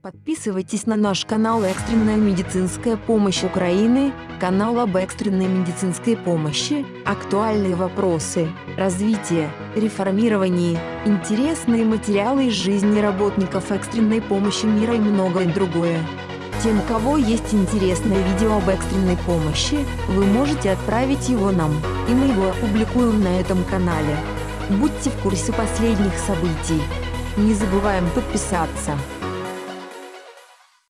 Подписывайтесь на наш канал «Экстренная медицинская помощь Украины», канал об экстренной медицинской помощи, актуальные вопросы, развитие, реформирование, интересные материалы из жизни работников экстренной помощи мира и многое другое. Тем, у кого есть интересное видео об экстренной помощи, вы можете отправить его нам, и мы его опубликуем на этом канале. Будьте в курсе последних событий. Не забываем подписаться.